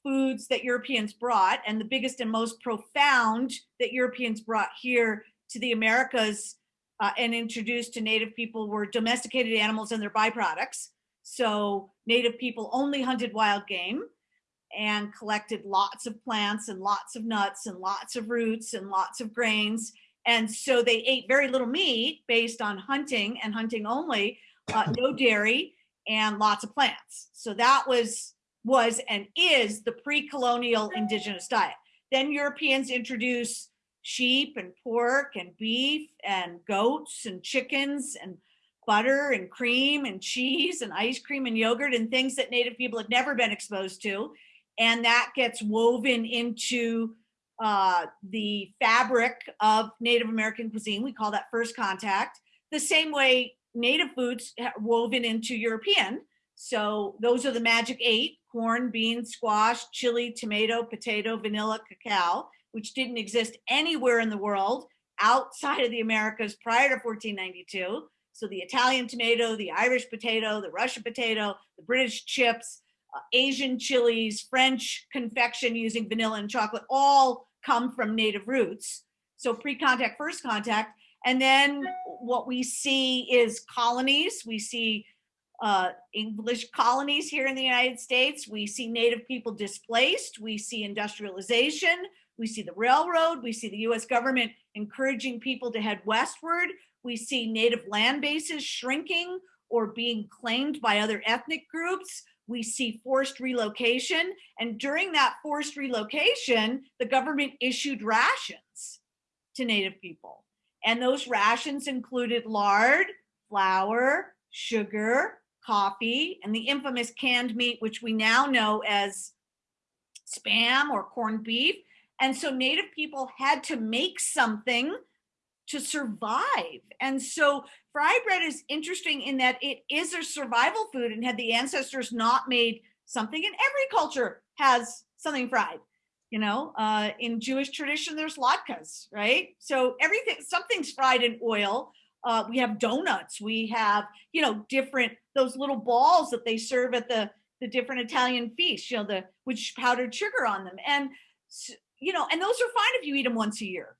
foods that Europeans brought, and the biggest and most profound that Europeans brought here to the Americas uh, and introduced to native people were domesticated animals and their byproducts. So native people only hunted wild game and collected lots of plants and lots of nuts and lots of roots and lots of grains. And so they ate very little meat based on hunting and hunting only, uh, no dairy and lots of plants. So that was was and is the pre-colonial indigenous diet. Then Europeans introduced sheep and pork and beef and goats and chickens and butter and cream and cheese and ice cream and yogurt and things that native people had never been exposed to. And that gets woven into uh, the fabric of Native American cuisine. We call that first contact. The same way native foods woven into European. So those are the magic eight, corn, beans, squash, chili, tomato, potato, vanilla, cacao, which didn't exist anywhere in the world outside of the Americas prior to 1492. So the Italian tomato, the Irish potato, the Russian potato, the British chips, Asian chilies, French confection using vanilla and chocolate, all come from native roots. So pre-contact, first contact. And then what we see is colonies. We see uh, English colonies here in the United States. We see native people displaced. We see industrialization. We see the railroad. We see the US government encouraging people to head westward. We see native land bases shrinking or being claimed by other ethnic groups. We see forced relocation. And during that forced relocation, the government issued rations to native people. And those rations included lard, flour, sugar, coffee, and the infamous canned meat, which we now know as spam or corned beef. And so native people had to make something to survive. And so fry bread is interesting in that it is a survival food and had the ancestors not made something and every culture has something fried you know? Uh, in jewish tradition there's latkes right? So everything something's fried in oil. Uh, we have donuts. We have you know different those little balls that they serve at the the different italian feasts you know the which powdered sugar on them. And you know and those are fine if you eat them once a year.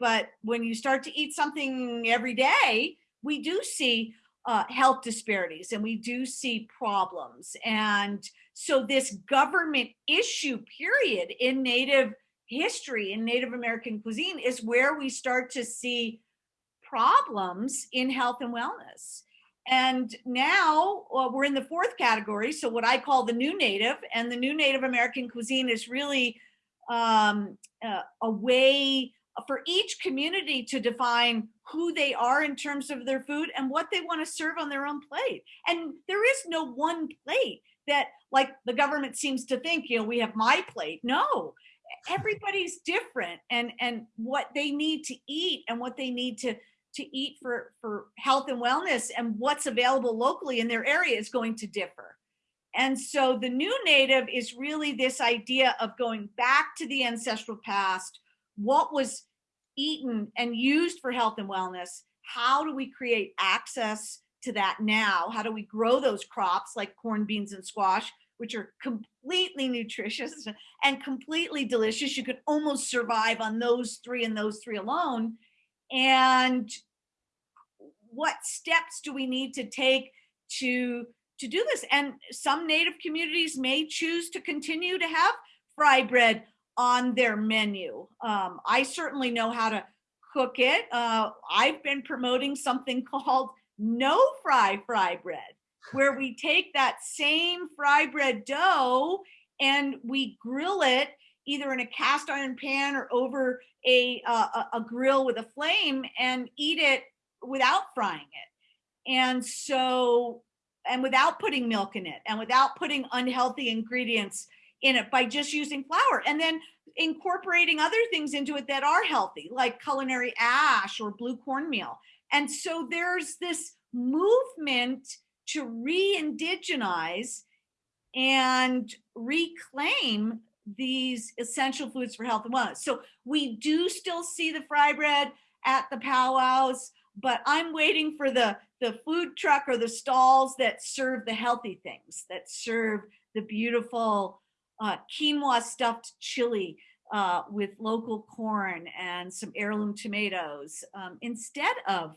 But when you start to eat something every day, we do see uh, health disparities and we do see problems. And so this government issue period in Native history, in Native American cuisine is where we start to see problems in health and wellness. And now well, we're in the fourth category. So what I call the new native and the new Native American cuisine is really um, uh, a way for each community to define who they are in terms of their food and what they want to serve on their own plate. And there is no one plate that like the government seems to think, you know, we have my plate. No, everybody's different and and what they need to eat and what they need to to eat for for health and wellness and what's available locally in their area is going to differ. And so the new native is really this idea of going back to the ancestral past, what was eaten and used for health and wellness, how do we create access to that now? How do we grow those crops like corn, beans, and squash, which are completely nutritious and completely delicious? You could almost survive on those three and those three alone. And what steps do we need to take to to do this? And some native communities may choose to continue to have fry bread on their menu. Um, I certainly know how to cook it. Uh, I've been promoting something called no fry fry bread, where we take that same fry bread dough and we grill it either in a cast iron pan or over a, uh, a grill with a flame and eat it without frying it. And so, and without putting milk in it and without putting unhealthy ingredients in it by just using flour and then incorporating other things into it that are healthy like culinary ash or blue cornmeal And so there's this movement to re-indigenize and reclaim these essential foods for health and wellness. So we do still see the fry bread at the powwows, but I'm waiting for the, the food truck or the stalls that serve the healthy things, that serve the beautiful uh, quinoa stuffed chili uh, with local corn and some heirloom tomatoes um, instead of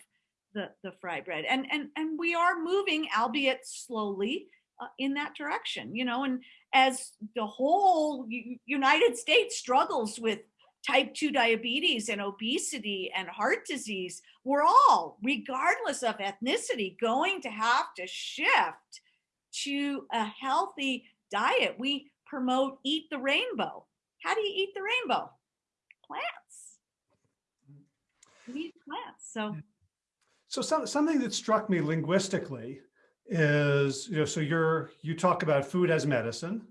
the, the fry bread. And, and, and we are moving, albeit slowly, uh, in that direction, you know, and as the whole United States struggles with type 2 diabetes and obesity and heart disease, we're all, regardless of ethnicity, going to have to shift to a healthy diet. We promote eat the rainbow. How do you eat the rainbow? Plants. Eat plants. So, hmm. so some, something that struck me linguistically is, you know, so you're, you talk about food as medicine.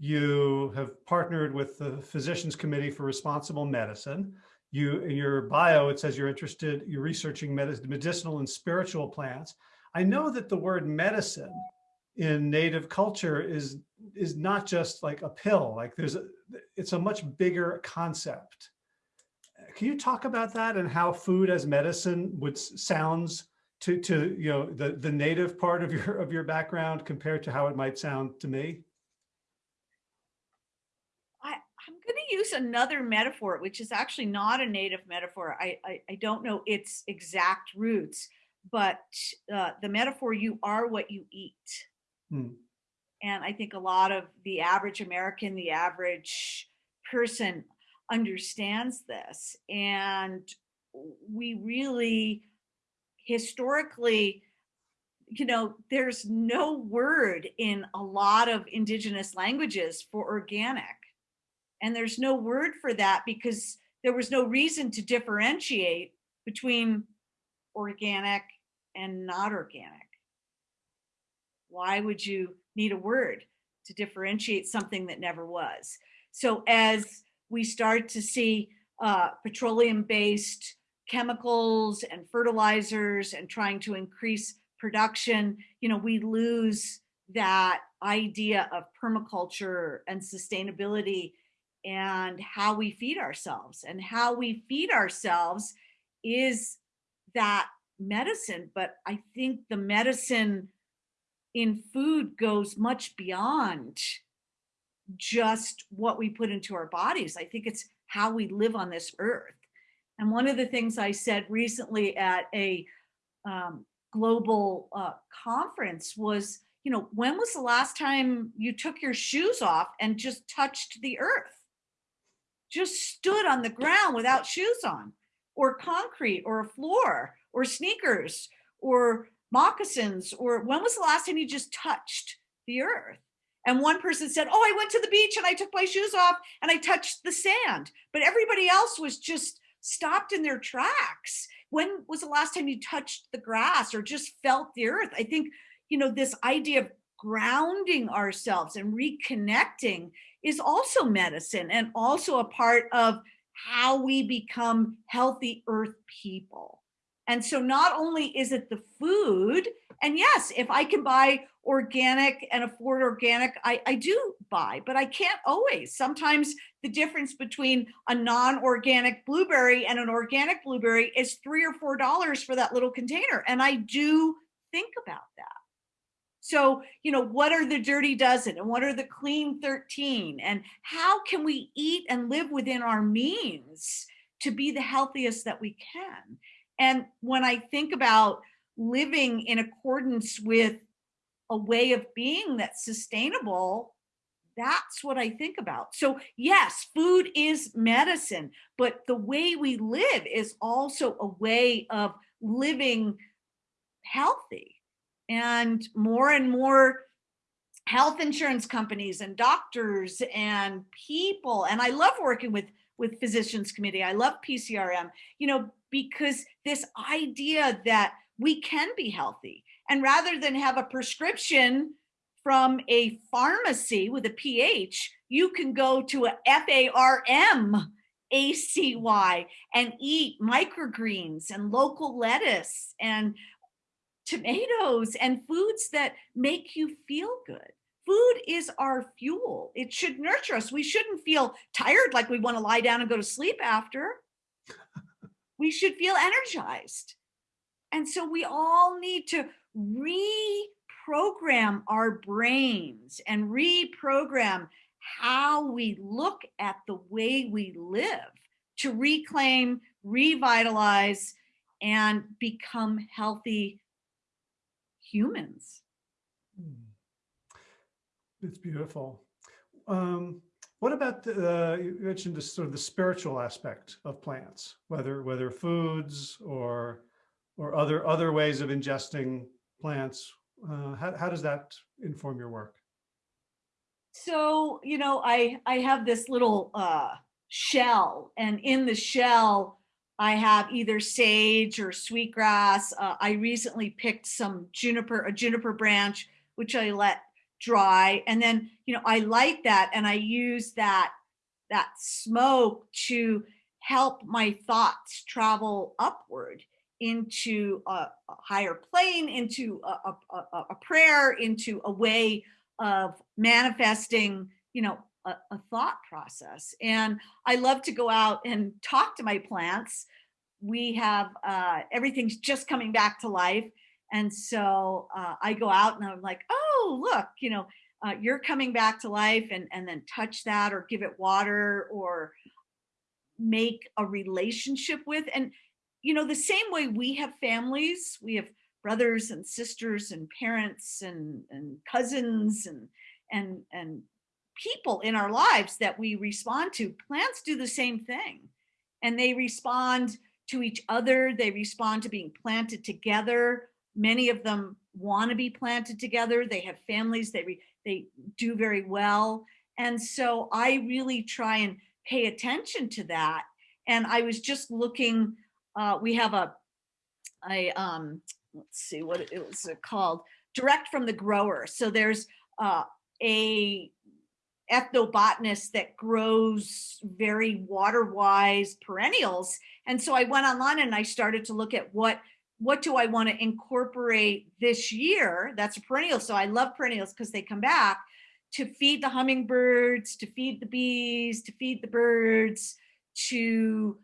You have partnered with the Physicians Committee for Responsible Medicine. You, in your bio, it says you're interested, you're researching medicinal and spiritual plants. I know that the word medicine in native culture is is not just like a pill like there's a it's a much bigger concept can you talk about that and how food as medicine would sounds to to you know the the native part of your of your background compared to how it might sound to me I, I'm going to use another metaphor, which is actually not a native metaphor. I, I, I don't know its exact roots, but uh, the metaphor, you are what you eat. Hmm. And I think a lot of the average American, the average person understands this. And we really historically, you know, there's no word in a lot of indigenous languages for organic. And there's no word for that because there was no reason to differentiate between organic and not organic. Why would you need a word to differentiate something that never was? So as we start to see uh, petroleum-based chemicals and fertilizers and trying to increase production, you know, we lose that idea of permaculture and sustainability and how we feed ourselves and how we feed ourselves is that medicine but i think the medicine in food goes much beyond just what we put into our bodies. I think it's how we live on this earth. And one of the things I said recently at a um, global uh, conference was, you know, when was the last time you took your shoes off and just touched the earth? Just stood on the ground without shoes on, or concrete, or a floor, or sneakers, or moccasins or when was the last time you just touched the earth? And one person said, oh, I went to the beach and I took my shoes off and I touched the sand. But everybody else was just stopped in their tracks. When was the last time you touched the grass or just felt the earth? I think, you know, this idea of grounding ourselves and reconnecting is also medicine and also a part of how we become healthy earth people. And so not only is it the food, and yes, if I can buy organic and afford organic, I, I do buy, but I can't always. Sometimes the difference between a non-organic blueberry and an organic blueberry is three or four dollars for that little container. And I do think about that. So, you know, what are the dirty dozen and what are the clean 13? And how can we eat and live within our means to be the healthiest that we can? And when I think about living in accordance with a way of being that's sustainable, that's what I think about. So yes, food is medicine, but the way we live is also a way of living healthy. And more and more health insurance companies and doctors and people, and I love working with with Physicians Committee. I love PCRM, you know, because this idea that we can be healthy and rather than have a prescription from a pharmacy with a PH, you can go to a F-A-R-M A-C-Y and eat microgreens and local lettuce and tomatoes and foods that make you feel good. Food is our fuel. It should nurture us. We shouldn't feel tired like we want to lie down and go to sleep after. We should feel energized. And so we all need to reprogram our brains and reprogram how we look at the way we live to reclaim, revitalize, and become healthy humans. Hmm. It's beautiful. Um, what about the, uh, you mentioned the sort of the spiritual aspect of plants, whether whether foods or or other other ways of ingesting plants. Uh, how, how does that inform your work? So, you know, I I have this little uh, shell, and in the shell, I have either sage or sweetgrass. Uh, I recently picked some juniper, a juniper branch, which I let dry, and then you know I light that, and I use that that smoke to help my thoughts travel upward into a, a higher plane, into a, a, a prayer, into a way of manifesting, you know, a, thought process. And I love to go out and talk to my plants. We have uh, everything's just coming back to life. And so uh, I go out and I'm like, oh, look, you know, uh, you're coming back to life and, and then touch that or give it water or make a relationship with. And, you know, the same way we have families, we have brothers and sisters and parents and, and cousins and, and, and people in our lives that we respond to. Plants do the same thing and they respond to each other. They respond to being planted together. Many of them want to be planted together. They have families, they, they do very well. And so I really try and pay attention to that. And I was just looking, uh, we have a, a um, let's see what it was called, direct from the grower. So there's uh, a ethnobotanist that grows very water-wise perennials. And so I went online and I started to look at what what do I want to incorporate this year? That's a perennial. So I love perennials because they come back to feed the hummingbirds, to feed the bees, to feed the birds, to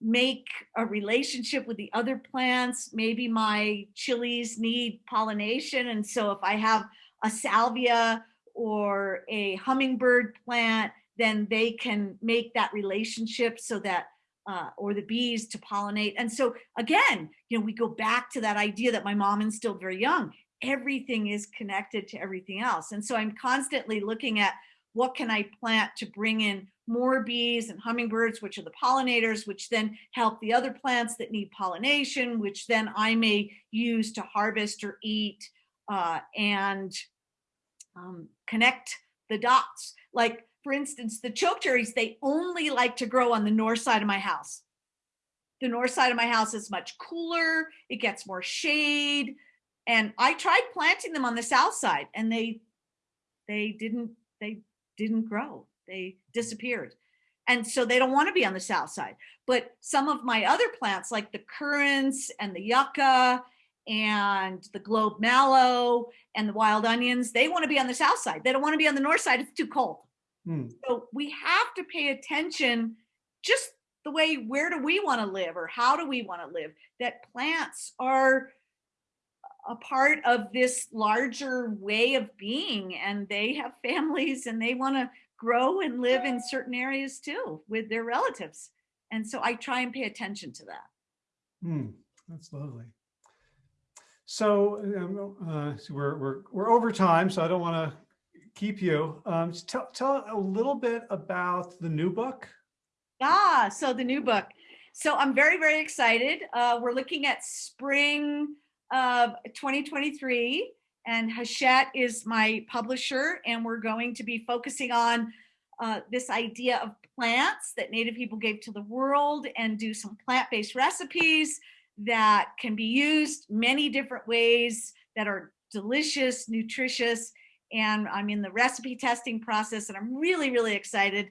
make a relationship with the other plants. Maybe my chilies need pollination. And so if I have a salvia or a hummingbird plant, then they can make that relationship so that uh, or the bees to pollinate. And so again, you know, we go back to that idea that my mom instilled very young. Everything is connected to everything else. And so I'm constantly looking at what can I plant to bring in more bees and hummingbirds, which are the pollinators, which then help the other plants that need pollination, which then I may use to harvest or eat uh, and um, connect the dots. Like for instance, the chokecherries, they only like to grow on the north side of my house. The north side of my house is much cooler, it gets more shade. And I tried planting them on the south side and they they didn't they didn't grow. They disappeared. And so they don't want to be on the south side. But some of my other plants like the currants and the yucca and the globe mallow and the wild onions, they want to be on the south side. They don't want to be on the north side. It's too cold. Hmm. So we have to pay attention just the way, where do we want to live or how do we want to live? That plants are a part of this larger way of being and they have families and they want to grow and live in certain areas too with their relatives. And so I try and pay attention to that. Hmm, that's lovely. So, um, uh, so we're, we're, we're over time, so I don't want to keep you. Um, tell, tell a little bit about the new book. Ah, so the new book. So I'm very, very excited. Uh, we're looking at spring of 2023 and Hachette is my publisher and we're going to be focusing on uh, this idea of plants that native people gave to the world and do some plant-based recipes that can be used many different ways that are delicious, nutritious, and I'm in the recipe testing process and I'm really, really excited.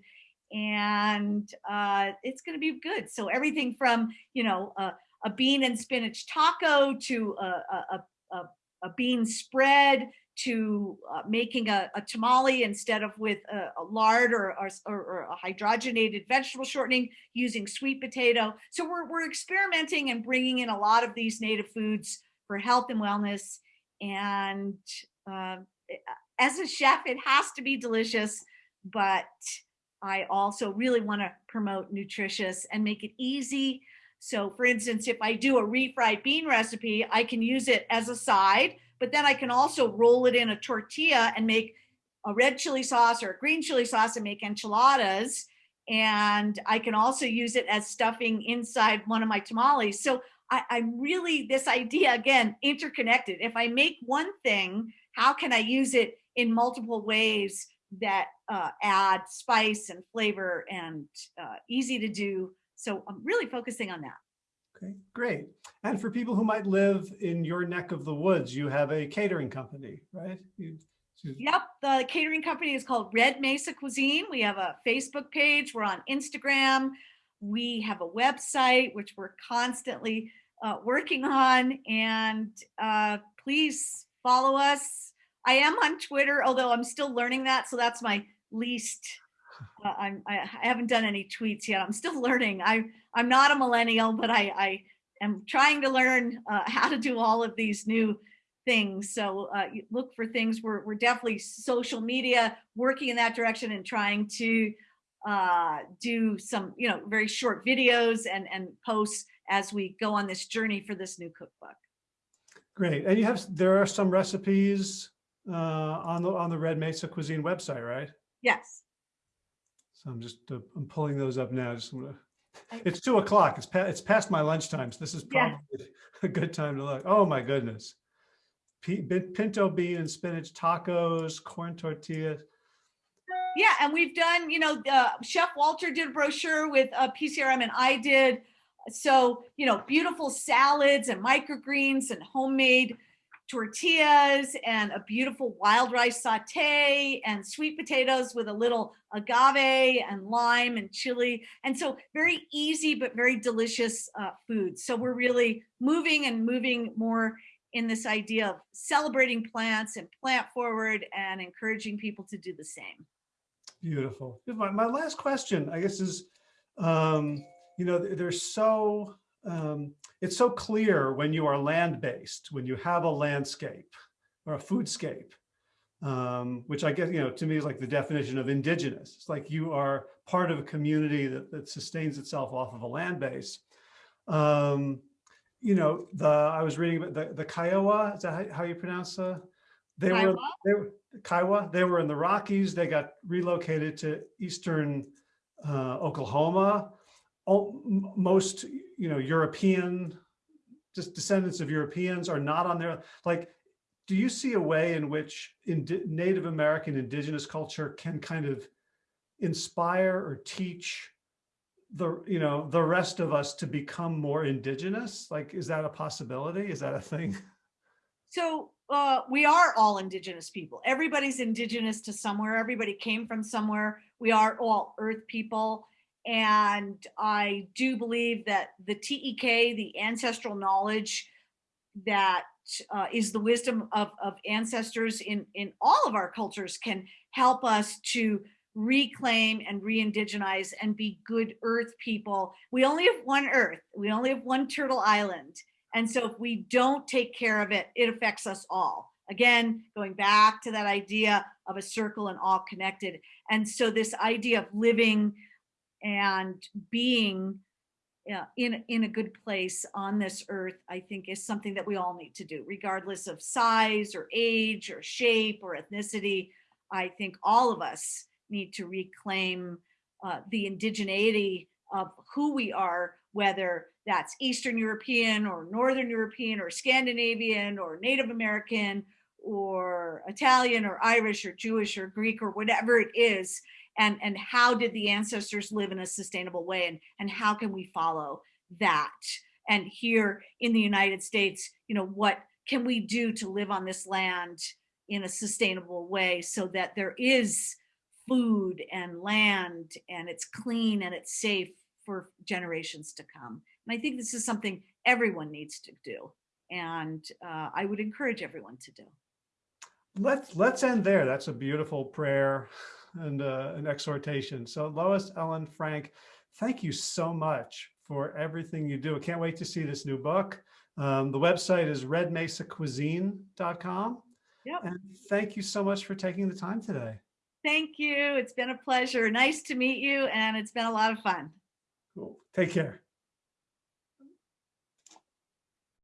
and uh, it's going to be good. So everything from you know a, a bean and spinach taco to a, a, a, a bean spread to uh, making a, a, tamale instead of with a, a lard or, or, or, a hydrogenated vegetable shortening using sweet potato. So we're, we're experimenting and bringing in a lot of these native foods for health and wellness. And uh, as a chef, it has to be delicious, but I also really want to promote nutritious and make it easy. So for instance, if I do a refried bean recipe, I can use it as a side but then I can also roll it in a tortilla and make a red chili sauce or a green chili sauce and make enchiladas. And I can also use it as stuffing inside one of my tamales. So I, I'm really this idea again, interconnected. If I make one thing, how can I use it in multiple ways that uh, add spice and flavor and uh, easy to do? So I'm really focusing on that. Okay, great. And for people who might live in your neck of the woods, you have a catering company, right? You, Yep, the catering company is called Red Mesa Cuisine. We have a Facebook page. We're on Instagram. We have a website, which we're constantly uh, working on. And uh, please follow us. I am on Twitter, although I'm still learning that. So that's my least uh, I'm, I haven't done any tweets yet. I'm still learning. I, I'm not a millennial, but I, I am trying to learn uh, how to do all of these new things. So uh, look for things. We're, we're definitely social media working in that direction and trying to uh, do some, you know, very short videos and, and posts as we go on this journey for this new cookbook. Great. And you have, there are some recipes uh, on the, on the Red Mesa Cuisine website, right? Yes. So I'm just, uh, I'm pulling those up now. Just gonna, it's two o'clock. It's past, it's past my lunchtime. So this is probably yeah. a good time to look. Oh my goodness. P pinto bean and spinach tacos, corn tortillas. Yeah, and we've done, you know, uh, Chef Walter did a brochure with uh, PCRM and I did. So, you know, beautiful salads and microgreens and homemade tortillas and a beautiful wild rice saute and sweet potatoes with a little agave and lime and chili. And so very easy, but very delicious uh, food. So we're really moving and moving more in this idea of celebrating plants and plant forward and encouraging people to do the same. Beautiful. My, last question, I guess, is, um, you know, there's so, um, it's so clear when you are land-based, when you have a landscape or a foodscape, um, which I guess, you know, to me is like the definition of indigenous. It's like you are part of a community that, that sustains itself off of a land base. Um, you know, the I was reading about the, the Kiowa, is that how, how you pronounce uh, they Kiowa? were they were Kiowa, they were in the Rockies, they got relocated to eastern uh, Oklahoma. All, most you know, European, just descendants of Europeans are not on there. Like, do you see a way in which in Native American indigenous culture can kind of inspire or teach the, you know, the rest of us to become more indigenous? Like, is that a possibility? Is that a thing? So uh, we are all indigenous people. Everybody's indigenous to somewhere. Everybody came from somewhere. We are all earth people. And I do believe that the TEK, the ancestral knowledge that uh, is the wisdom of, of ancestors in, in all of our cultures can help us to reclaim and re-indigenize and be good earth people. We only have one earth. We only have one turtle island. And so if we don't take care of it, it affects us all. Again, going back to that idea of a circle and all connected. And so this idea of living and being uh, in, in a good place on this earth, I think is something that we all need to do, regardless of size or age or shape or ethnicity. I think all of us need to reclaim uh, the indigeneity of who we are, whether that's Eastern European or Northern European or Scandinavian or Native American or Italian or Irish or Jewish or Greek or whatever it is and and how did the ancestors live in a sustainable way and and how can we follow that and here in the united states you know what can we do to live on this land in a sustainable way so that there is food and land and it's clean and it's safe for generations to come. And I think this is something everyone needs to do. And uh, I would encourage everyone to do. Let's, let's end there. That's a beautiful prayer and uh, an exhortation. So Lois Ellen Frank, thank you so much for everything you do. I can't wait to see this new book. Um, the website is redmesacuisine.com. Yep. And thank you so much for taking the time today. Thank you. It's been a pleasure. Nice to meet you, and it's been a lot of fun. Cool. Take care.